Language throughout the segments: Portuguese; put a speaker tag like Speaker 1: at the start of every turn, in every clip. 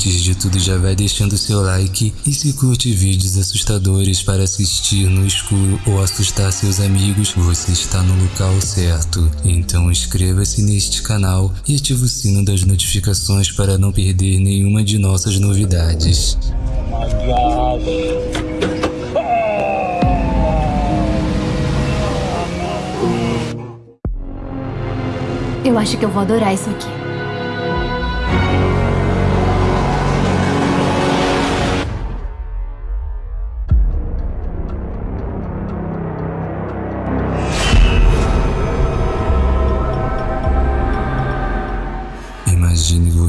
Speaker 1: Antes de tudo já vai deixando seu like e se curte vídeos assustadores para assistir no escuro ou assustar seus amigos, você está no local certo. Então inscreva-se neste canal e ative o sino das notificações para não perder nenhuma de nossas novidades.
Speaker 2: Oh.
Speaker 3: Eu acho que eu vou adorar isso aqui.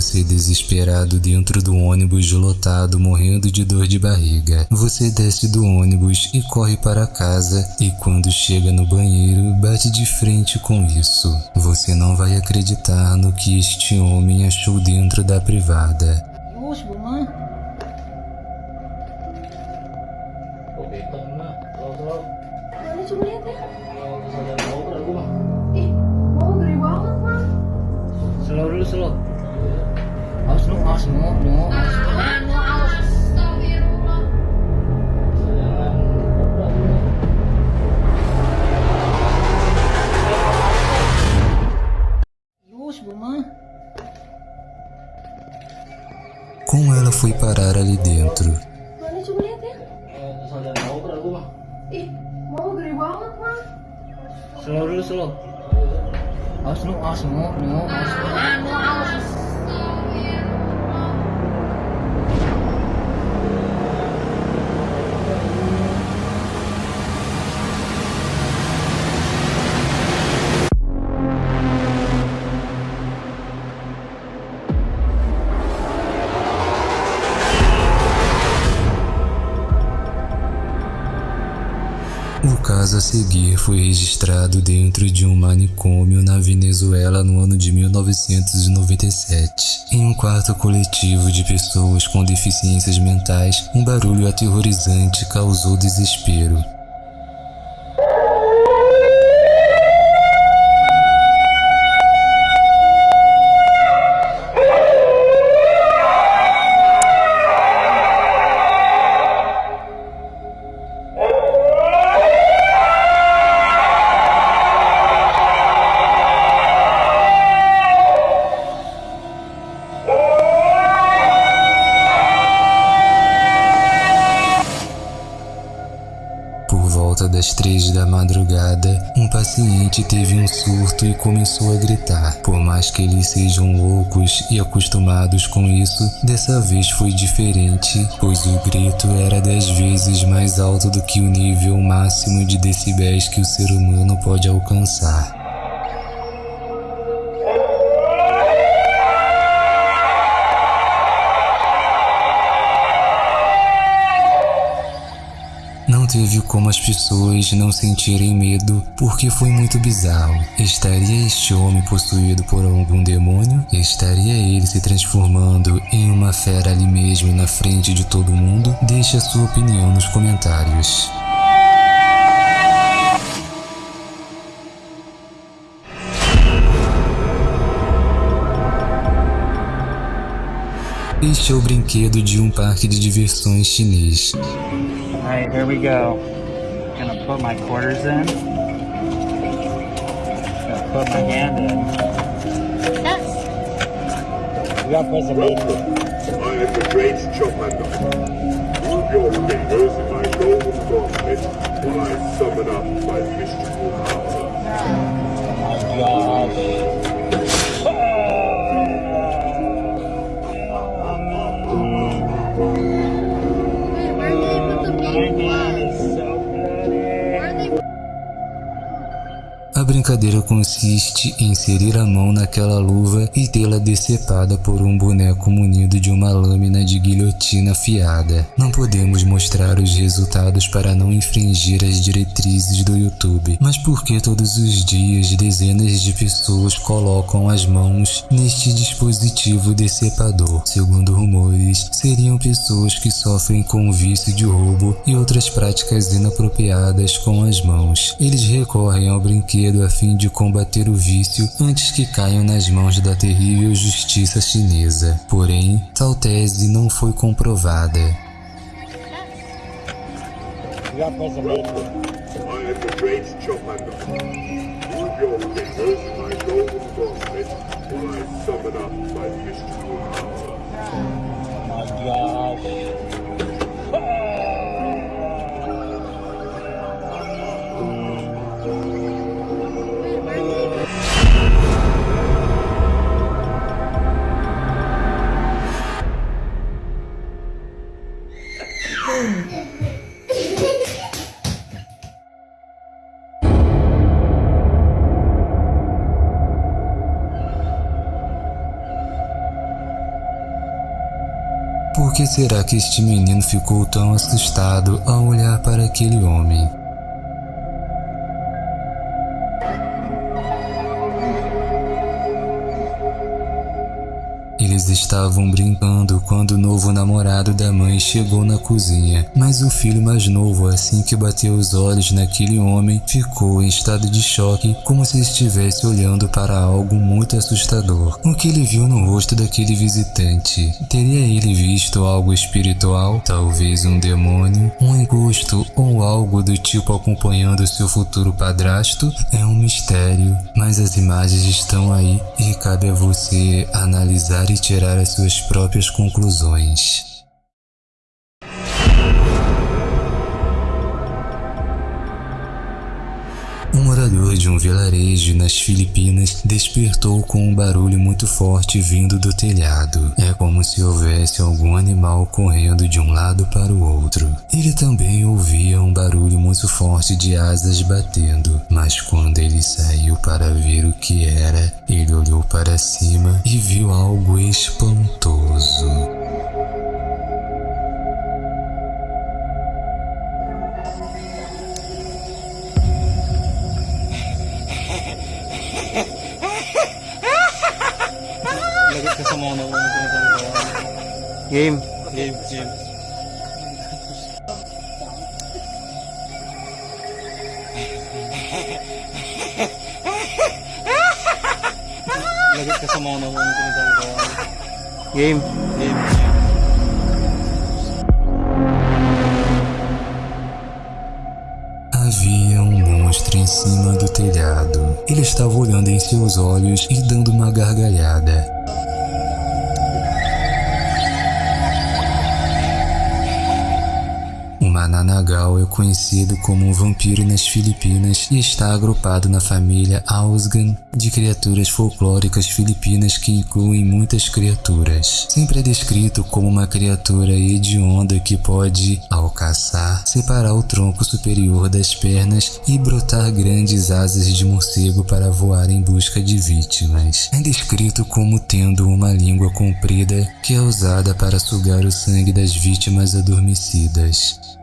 Speaker 1: Você desesperado dentro do ônibus lotado, morrendo de dor de barriga. Você desce do ônibus e corre para casa, e quando chega no banheiro, bate de frente com isso. Você não vai acreditar no que este homem achou dentro da privada.
Speaker 2: Nu, awas nu, nu.
Speaker 4: Astagfirullah.
Speaker 2: Yus, bunga.
Speaker 1: Como ela foi parar ali dentro?
Speaker 2: Slow, slow, slow, mah.
Speaker 4: Ih, mau gede banget mah.
Speaker 1: Seguir foi registrado dentro de um manicômio na Venezuela no ano de 1997. Em um quarto coletivo de pessoas com deficiências mentais, um barulho aterrorizante causou desespero. Volta das três da madrugada, um paciente teve um surto e começou a gritar. Por mais que eles sejam loucos e acostumados com isso, dessa vez foi diferente, pois o grito era dez vezes mais alto do que o nível máximo de decibéis que o ser humano pode alcançar. Teve como as pessoas não sentirem medo, porque foi muito bizarro. Estaria este homem possuído por algum demônio? Estaria ele se transformando em uma fera ali mesmo na frente de todo mundo? Deixe a sua opinião nos comentários. Este é o brinquedo de um parque de diversões chinês.
Speaker 2: Alright, here we go. Gonna put my quarters in. Gonna put my hand in. You gotta press the button.
Speaker 5: I am the great Chopin. Move your fingers in my golden gauntlet while I summon up my mystical power.
Speaker 2: Oh my
Speaker 1: brincadeira consiste em inserir a mão naquela luva e tê-la decepada por um boneco munido de uma lâmina de guilhotina afiada. Não podemos mostrar os resultados para não infringir as diretrizes do YouTube, mas por que todos os dias dezenas de pessoas colocam as mãos neste dispositivo decepador? Segundo rumores, seriam pessoas que sofrem com vício de roubo e outras práticas inapropriadas com as mãos. Eles recorrem ao brinquedo a fim de combater o vício antes que caiam nas mãos da terrível justiça chinesa. Porém, tal tese não foi comprovada. Por que será que este menino ficou tão assustado ao olhar para aquele homem? Estavam brincando quando o novo namorado da mãe chegou na cozinha, mas o filho mais novo, assim que bateu os olhos naquele homem, ficou em estado de choque, como se estivesse olhando para algo muito assustador. O que ele viu no rosto daquele visitante? Teria ele visto algo espiritual? Talvez um demônio? Um encosto ou algo do tipo acompanhando seu futuro padrasto? É um mistério, mas as imagens estão aí e cabe a você analisar e tirar as suas próprias conclusões. Morador de um vilarejo nas Filipinas despertou com um barulho muito forte vindo do telhado. É como se houvesse algum animal correndo de um lado para o outro. Ele também ouvia um barulho muito forte de asas batendo, mas quando ele saiu para ver o que era, ele olhou para cima e viu algo espantoso.
Speaker 6: Game.
Speaker 2: Game, game. Ka sa mga ko
Speaker 6: Game.
Speaker 2: Game, game.
Speaker 1: Havia um monstro em cima do telhado. Ele estava olhando em seus olhos e dando uma gargalhada. O Mananagal é conhecido como um vampiro nas Filipinas e está agrupado na família Ausgan de criaturas folclóricas filipinas que incluem muitas criaturas. Sempre é descrito como uma criatura hedionda que pode, ao caçar, separar o tronco superior das pernas e brotar grandes asas de morcego para voar em busca de vítimas. É descrito como tendo uma língua comprida que é usada para sugar o sangue das vítimas adormecidas.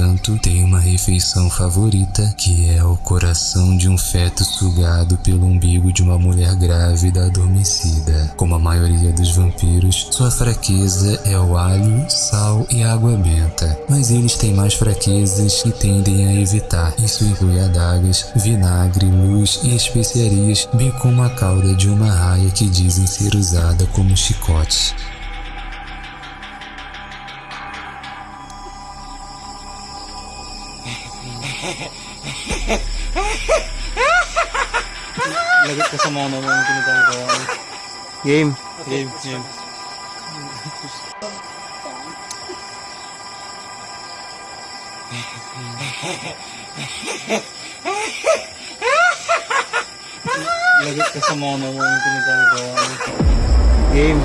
Speaker 1: Entanto, tem uma refeição favorita, que é o coração de um feto sugado pelo umbigo de uma mulher grávida adormecida. Como a maioria dos vampiros, sua fraqueza é o alho, sal e água benta, mas eles têm mais fraquezas e tendem a evitar. Isso inclui adagas, vinagre, luz e especiarias, bem como a cauda de uma raia que dizem ser usada como chicote.
Speaker 2: Lagot ka sa mga nauna ko nitong
Speaker 6: Game.
Speaker 2: Game, game. Lagot ka sa mga nauna ko nitong
Speaker 6: Game.
Speaker 2: Game.